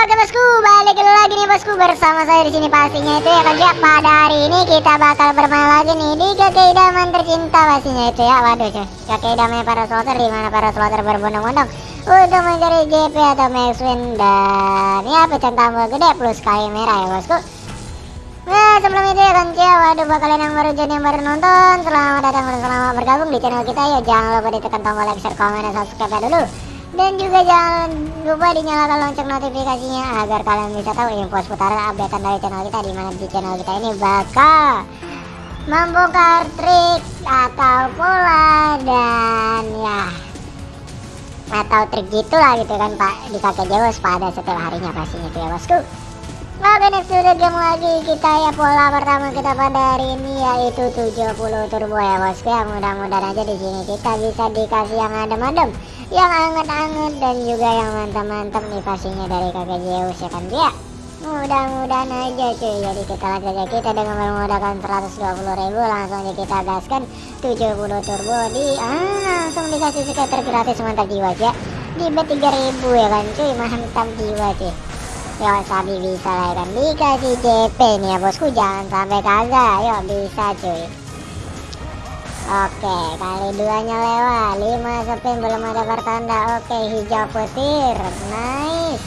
Oke bosku, balik lagi nih bosku bersama saya di sini pastinya itu ya kerja pada hari ini kita bakal bermain lagi nih di kakek idaman tercinta pastinya itu ya. Waduh cuy, kakek idaman para slotter di mana para slotter berbondong-bondong untuk mencari JP atau max win. Dan ya pecahan tambah gede plus kali merah ya bosku. Nah sebelum itu ya kan ya, waduh buat kalian yang baru jadi yang baru nonton Selamat datang dan selamat bergabung di channel kita ya. Jangan lupa ditekan tombol like, share, komen, dan subscribe dulu dan juga jangan lupa dinyalakan lonceng notifikasinya agar kalian bisa tahu info seputar updatean dari channel kita di mana di channel kita ini bakal membongkar trik atau pola dan ya atau trik gitulah gitu kan pak. Di kakek Jawa pada setiap harinya pastinya tuh ya bosku Oke next udah game lagi kita ya pola pertama kita pada hari ini yaitu 70 turbo ya bosku ya. Mudah-mudahan aja di sini kita bisa dikasih yang adem-adem yang anget-anget dan juga yang mantap-mantap nih pastinya dari kakek Zeus ya kan dia mudah-mudahan aja cuy. Jadi kita lanjut aja kita dengan bermodalkan 120 ribu langsung aja kita gaskan 70 turbo di ah langsung dikasih skater gratis mantap jiwa ya di bet 3000 ya kan cuy. Mantap jiwa cuy Yo sabi bisa lah kan dikasih JP nih ya bosku jangan sampai kagak yo bisa cuy Oke kali duanya lewat 5 spin belum ada pertanda Oke hijau petir nice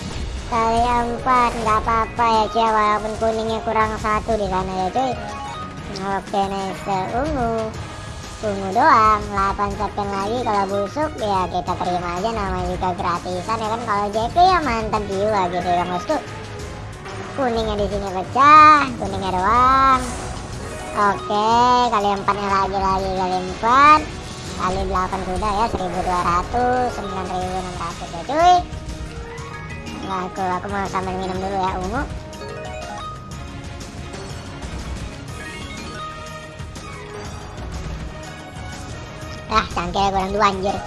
kali 4 nggak apa-apa ya cuy walaupun kuningnya kurang satu di sana ya cuy Oke nice ungu ungu doang 8 spin lagi. Kalau busuk ya kita terima aja namanya juga gratisan ya kan? Kalau JP ya mantap jiwa gitu ya bosku kuningnya di sini pecah kuningnya doang. Oke kali empatnya lagi lagi kali empat. Kali 8 kuda ya 1200 9600 ya cuy. Nah aku aku mau sambil minum dulu ya ungu ah cangkir kurang dua anjir.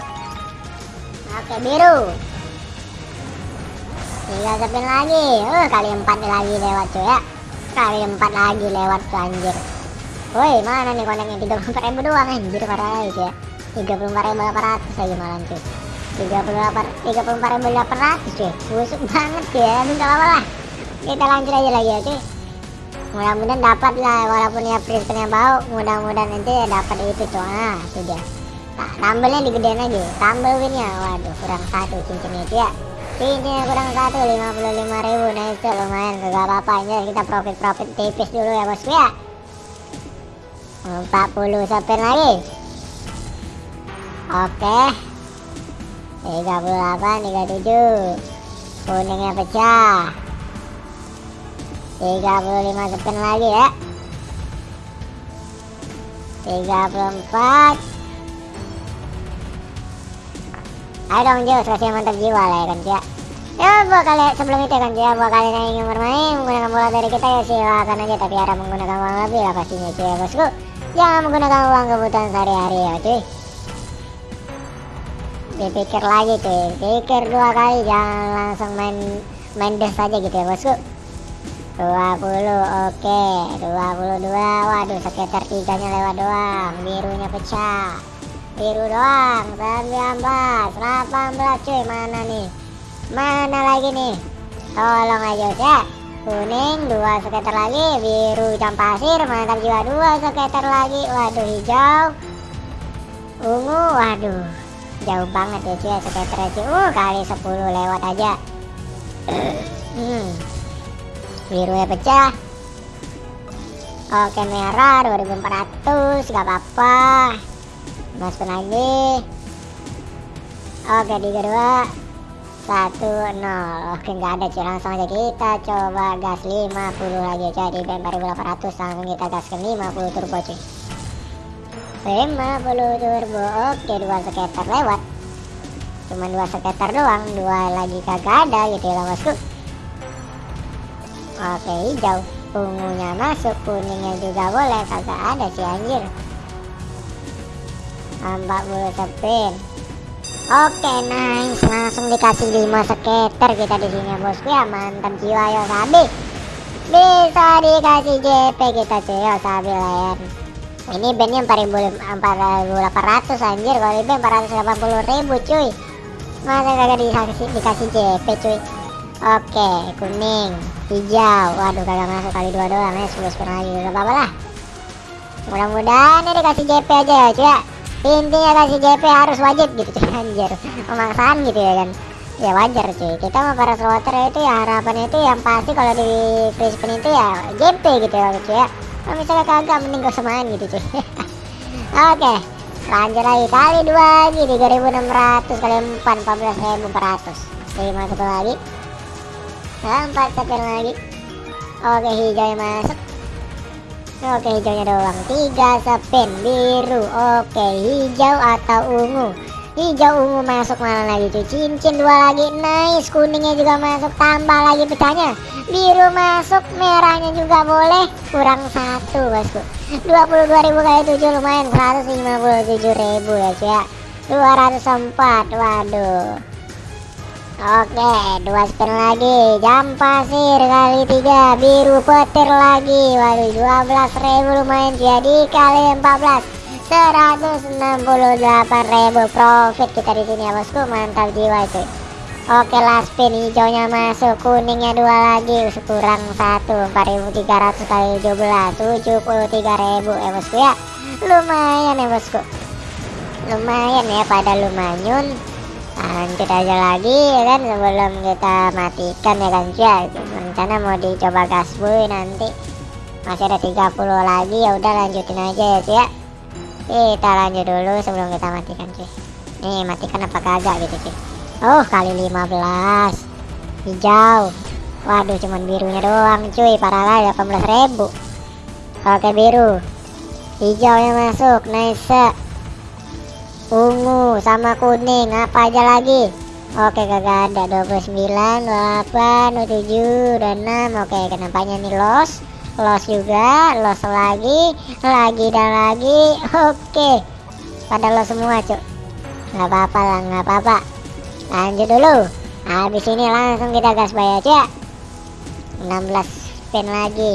Oke biru. Tiga spin lagi. Uh, kali empat lagi lewat cuy ya. Kali empat lagi lewat tuh anjir. Woi mana nih koneknya? tiga puluh ribu doang anjir parah ya. ribu delapan ratus lagi malam cuy. tiga puluh delapan tiga puluh empat ribu delapan ratus cuy. Busuk banget cuy ya. Gak apa lah. Kita lanjut aja lagi ya cuy. Mudah-mudahan dapat lah walaupun ya prisonnya bau mudah-mudahan nanti ya dapat itu cuy. Ah sudah nah, tambelnya digedein aja tambel winnya waduh kurang satu cincin itu ya cincinnya kurang satu lima puluh lima ribu. Nah itu lumayan. Gak apa-apa. Aja kita profit-profit tipis dulu ya bosku ya. 40 spin lagi. Oke. 38 37 kuningnya pecah. 35 spin lagi ya. 34 ayo dong Jus kasih mantap jiwa lah ya kan ya ya buat kalian sebelum itu kan ya buat kalian yang ingin bermain menggunakan bola dari kita ya silakan aja. Tapi harap menggunakan uang lebih lah pastinya cuy ya bosku. Jangan menggunakan uang kebutuhan sehari-hari ya cuy. Dipikir lagi cuy. Pikir dua kali jangan langsung main main des saja gitu ya bosku. 20 oke. 22 waduh sekitar tiganya lewat doang birunya pecah biru doang 19 18 cuy mana nih? Mana lagi nih? Tolong aja ya kuning dua sekitar lagi. Biru jam pasir. Mantap jiwa dua sekitar lagi. Waduh hijau. Ungu waduh. Jauh banget ya cuy sekitar cuy uh kali 10 lewat aja. Hmm. biru ya pecah. Oke merah 2400 gak apa-apa masukin lagi. Oke tiga dua satu nol. Oke nggak ada cuy. Langsung aja kita coba gas 50 lagi jadi bem 4800 langsung kita gas ke 50 turbo cuy. 50 turbo. Oke dua sekitar lewat. Cuma dua sekitar doang. Dua lagi kagak ada gitu ya bosku. Oke hijau. Ungunya masuk. Kuningnya juga boleh. Kagak ada sih anjir 40 spin Oke nice. Langsung dikasih 5 skater kita di sini bosku. Ya mantap jiwa yo sabi. Bisa dikasih JP kita cuy. Yo sabi layan. Ini bandnya 4800 anjir. Kalau ini 480 ribu cuy. Masa kagak dikasih, dikasih JP cuy? Oke kuning hijau. Waduh kagak masuk kali dua doang ya. 10 spin lagi gak apa-apa lah. Mudah-mudahan ini dikasih JP aja ya cuy intinya kasih JP harus wajib gitu cuy. Anjir. Pemaksaan gitu ya kan. Ya wajar cuy. Kita mau para slotter itu ya harapannya itu yang pasti kalau di spin itu ya JP gitu ya cuy ya. Kalau misalnya kagak mending gak semain gitu cuy. Oke. Lanjut lagi. Kali dua lagi 3600 kali 4 14400 lima satu lagi. 4 sekian lagi. Oke hijau masuk Oke hijaunya doang. Tiga spin biru. Oke hijau atau ungu? Hijau ungu masuk mana lagi? Cuy? Cincin dua lagi. Nice. Kuningnya juga masuk. Tambah lagi pecahnya Biru masuk. Merahnya juga boleh. Kurang satu bosku. 22.000 kali 7 lumayan. 157.000 ya cuy ya. 204 waduh Oke, dua spin lagi. Jam pasir kali tiga, biru petir lagi. Waduh, 12.000 lumayan jadi kali 14. 168.000 profit kita di sini ya bosku. Mantap jiwa itu. Oke, last spin hijaunya masuk, kuningnya dua lagi, kurang satu, 4.300 kali 17, 73.000 ya bosku ya. Lumayan ya bosku. Lumayan ya pada lumayan lanjut aja lagi ya kan sebelum kita matikan ya kan ya rencana mau dicoba gasboy nanti. Masih ada 30 lagi ya udah lanjutin aja ya cuy kita lanjut dulu sebelum kita matikan cuy nih matikan apa kagak gitu cuy oh kali 15 hijau. Waduh cuman birunya doang cuy. Parah lah 18.000 oke biru. Hijau yang masuk nice ungu sama kuning apa aja lagi? Oke kagak ada. 29 28 27 dan 6 oke kenapanya nih? Los. Los juga. Los lagi. Lagi dan lagi. Oke. Pada los semua cuk. Nggak apa-apa lah nggak apa-apa. Lanjut dulu. Habis ini langsung kita gas bayar cuk. 16 spin lagi.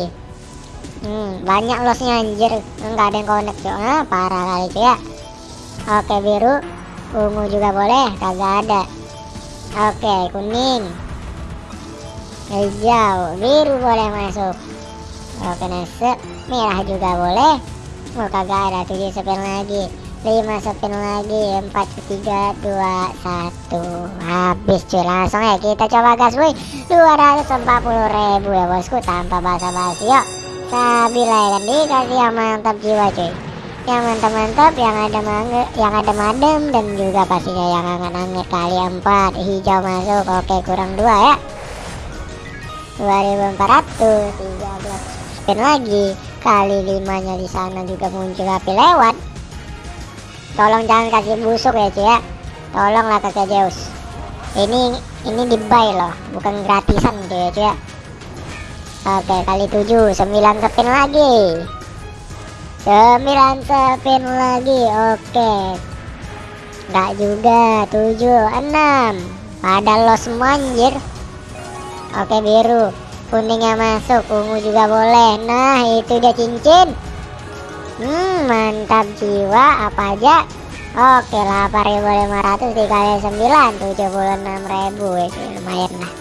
Hmm, banyak losnya anjir. Nggak ada yang connect cuk. Ah, parah kali cuk. ya Oke biru. Ungu juga boleh Kagak ada. Oke kuning. Hijau. Biru boleh masuk. Oke nase Merah juga boleh. Oh kagak ada. 7 spin lagi. 5 spin lagi. 4 3 2 1 Habis cuy. Langsung ya kita coba gas wih 240 ribu ya bosku. Tanpa basa-basi yuk. Stabil ya kan? Dikasih yang mantap jiwa cuy yang mantap-mantap yang ada mangga yang ada madem dan juga pastinya yang anget-anget kali empat. Hijau masuk oke kurang dua ya. 2400 13 spin lagi. Kali limanya di sana juga muncul api lewat. Tolong jangan kasih busuk ya cuy ya. Tolonglah kakek Zeus ini ini di loh bukan gratisan gitu ya cuy ya. Oke kali 7 9 spin lagi 9 spin lagi oke. Enggak juga 7 6 pada los manjir oke biru. Kuningnya masuk ungu juga boleh. Nah itu dia cincin. Hmm mantap jiwa apa aja? Oke 8500 dikali 9 76000 itu lumayan lah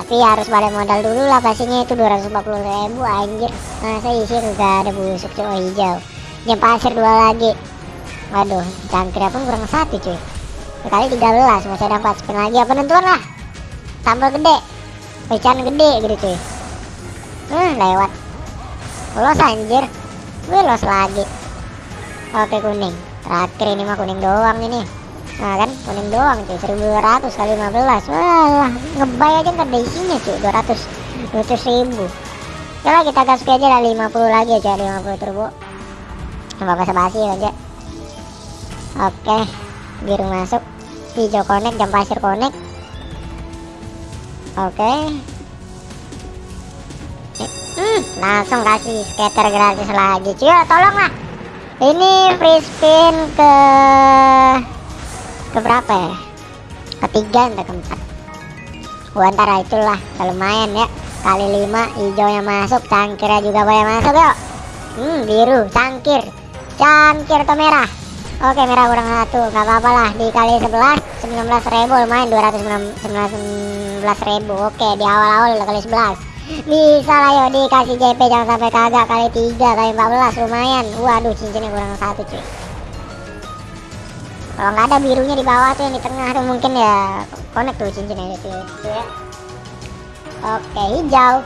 tapi harus balik modal dulu lah pastinya itu 240 ribu anjir. Masa isi gak ada busuk cuy. Hijau. Jam pasir dua lagi. Waduh cangkir pun kurang satu cuy. Sekali 13 masih ada 4 spin lagi. Apa nentuan lah? Tambah gede. Pecahan gede gitu cuy. Hmm lewat. Los anjir. Gue los lagi. Oke kuning. Terakhir ini mah kuning doang ini Nah kan kuning doang cuy 1200 kali 15 Wah ngebay aja nggak ada isinya cuy 200 200 ribu. Coba kita gas aja lah 50 lagi aja 50 turbo. Coba basa basi aja. Oke biru masuk. Hijau connect jam pasir connect. Oke. Hmm, langsung kasih skater gratis lagi cuy. Tolong lah ini free spin ke keberapa ya? Ketiga atau keempat. Gua antara itulah lumayan ya. Kali lima hijaunya masuk cangkirnya juga boleh masuk yuk. Hmm biru cangkir. Cangkir atau merah? Oke merah kurang satu nggak apa-apa lah. Dikali 11 19 ribu lumayan. 219 ribu oke. Di awal-awal udah kali 11 bisa lah yuk. Dikasih JP jangan sampai kagak. Kali 3 kali 14 lumayan. Waduh cincinnya kurang satu cuy kalau nggak ada birunya di bawah tuh yang di tengah tuh mungkin ya connect tuh cincinnya itu ya. Oke hijau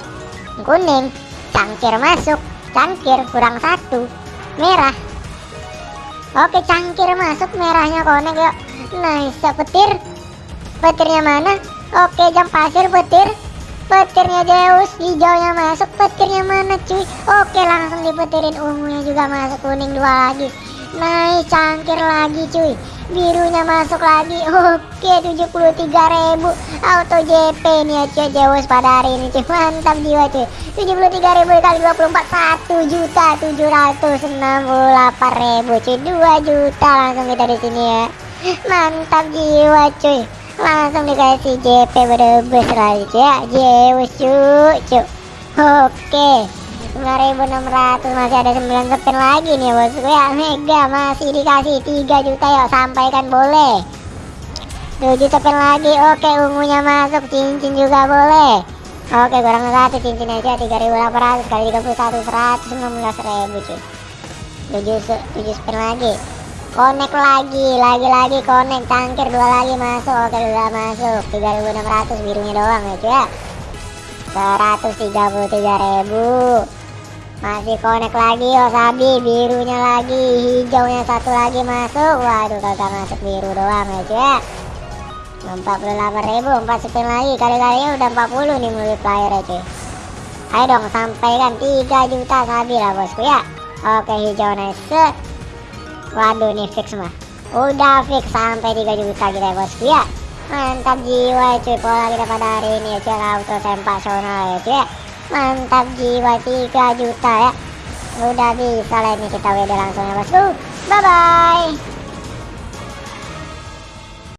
kuning cangkir masuk cangkir kurang satu merah. Oke cangkir masuk merahnya konek yuk. Nice petir. Petirnya mana? Oke jam pasir petir. Petirnya Zeus hijaunya masuk petirnya mana cuy? Oke langsung dipetirin ungunya juga masuk kuning dua lagi nice cangkir lagi cuy. Birunya masuk lagi. Oke 73.000 auto JP nih ya cuy. Zeus pada hari ini cuy. Mantap jiwa cuy. 73.000 kali 24 1 juta 768 ribu cuy. 2 juta langsung kita di sini ya. Mantap jiwa cuy. Langsung dikasih JP berdebes lagi cuy. Ya Zeus cuy cuy. Oke 9600 masih ada 9 spin lagi nih bosku ya Mega masih dikasih 3 juta ya sampaikan boleh. 7 spin lagi oke ungunya masuk cincin juga boleh. Oke kurang satu cincin aja 3800 kali 31 116 ribu cuy. 7, 7 spin lagi. Connect lagi lagi-lagi connect cangkir dua lagi masuk. Oke dua masuk 3600 birunya doang ya cuy ya 133.000 masih connect lagi oh sabi birunya lagi hijaunya satu lagi masuk. Waduh kagak masuk biru doang ya cuy. 48.000 4 spin lagi. Kali-kalinya udah 40 nih multiplier ya cuy. Ayo dong sampaikan 3 juta sabi lah bosku ya. Oke hijau nice waduh nih fix mah. Udah fix sampai 3 juta kita ya bosku ya mantap jiwa cuy. Pola kita pada hari ini ya cuy. Auto sensasional ya cuy mantap jiwa 3 juta ya. Udah bisa lah ini kita WD langsung ya bosku bye bye